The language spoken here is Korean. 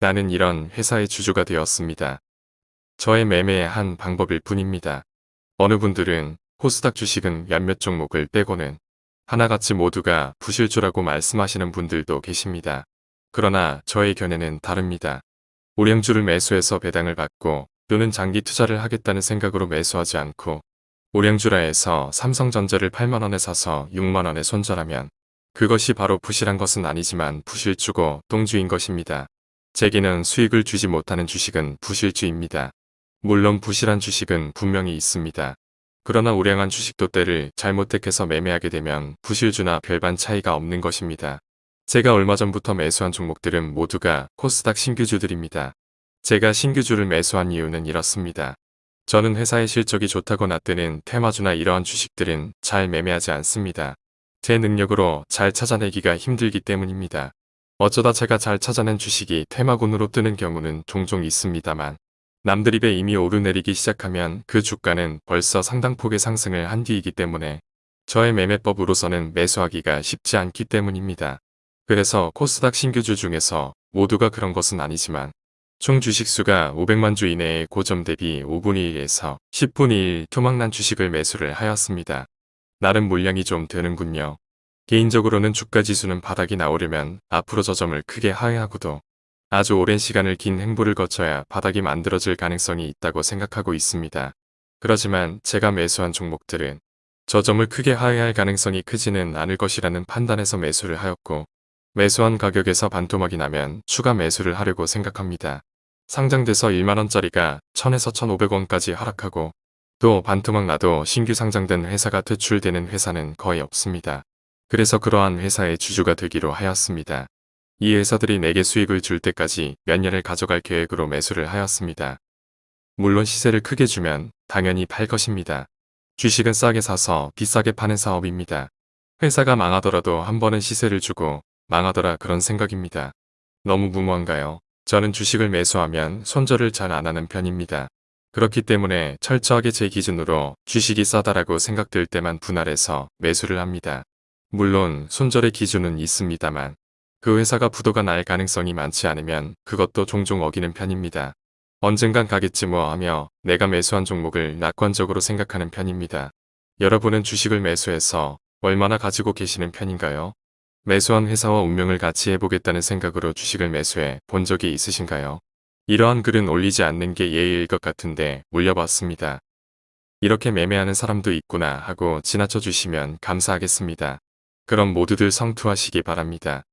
나는 이런 회사의 주주가 되었습니다. 저의 매매의 한 방법일 뿐입니다. 어느 분들은 코스닥 주식은 몇몇 종목을 빼고는 하나같이 모두가 부실주라고 말씀하시는 분들도 계십니다. 그러나 저의 견해는 다릅니다. 우량주를 매수해서 배당을 받고 또는 장기 투자를 하겠다는 생각으로 매수하지 않고 우량주라 해서 삼성전자를 8만원에 사서 6만원에 손절하면 그것이 바로 부실한 것은 아니지만 부실주고 똥주인 것입니다. 제게는 수익을 주지 못하는 주식은 부실주입니다. 물론 부실한 주식은 분명히 있습니다. 그러나 우량한 주식도 때를 잘못 택해서 매매하게 되면 부실주나 별반 차이가 없는 것입니다. 제가 얼마 전부터 매수한 종목들은 모두가 코스닥 신규주들입니다. 제가 신규주를 매수한 이유는 이렇습니다. 저는 회사의 실적이 좋다거나 뜨는 테마주나 이러한 주식들은 잘 매매하지 않습니다. 제 능력으로 잘 찾아내기가 힘들기 때문입니다. 어쩌다 제가 잘 찾아낸 주식이 테마군으로 뜨는 경우는 종종 있습니다만 남들 입에 이미 오르내리기 시작하면 그 주가는 벌써 상당폭의 상승을 한 뒤이기 때문에 저의 매매법으로서는 매수하기가 쉽지 않기 때문입니다. 그래서 코스닥 신규주 중에서 모두가 그런 것은 아니지만 총 주식수가 500만 주 이내의 고점 대비 5분의 1에서 10분의 1 토막난 주식을 매수를 하였습니다. 나름 물량이 좀 되는군요. 개인적으로는 주가 지수는 바닥이 나오려면 앞으로 저점을 크게 하회하고도 아주 오랜 시간을 긴 행보를 거쳐야 바닥이 만들어질 가능성이 있다고 생각하고 있습니다. 그렇지만 제가 매수한 종목들은 저점을 크게 하회할 가능성이 크지는 않을 것이라는 판단에서 매수를 하였고 매수한 가격에서 반토막이 나면 추가 매수를 하려고 생각합니다. 상장돼서 1만원짜리가 1000에서 1500원까지 하락하고 또 반토막 나도 신규 상장된 회사가 퇴출되는 회사는 거의 없습니다. 그래서 그러한 회사의 주주가 되기로 하였습니다. 이 회사들이 내게 수익을 줄 때까지 몇 년을 가져갈 계획으로 매수를 하였습니다. 물론 시세를 크게 주면 당연히 팔 것입니다. 주식은 싸게 사서 비싸게 파는 사업입니다. 회사가 망하더라도 한 번은 시세를 주고 망하더라 그런 생각입니다. 너무 무모한가요? 저는 주식을 매수하면 손절을 잘 안하는 편입니다. 그렇기 때문에 철저하게 제 기준으로 주식이 싸다라고 생각될 때만 분할해서 매수를 합니다. 물론 손절의 기준은 있습니다만 그 회사가 부도가 날 가능성이 많지 않으면 그것도 종종 어기는 편입니다. 언젠간 가겠지 뭐 하며 내가 매수한 종목을 낙관적으로 생각하는 편입니다. 여러분은 주식을 매수해서 얼마나 가지고 계시는 편인가요? 매수한 회사와 운명을 같이 해보겠다는 생각으로 주식을 매수해 본 적이 있으신가요? 이러한 글은 올리지 않는 게 예의일 것 같은데 올려봤습니다. 이렇게 매매하는 사람도 있구나 하고 지나쳐 주시면 감사하겠습니다. 그럼 모두들 성투하시기 바랍니다.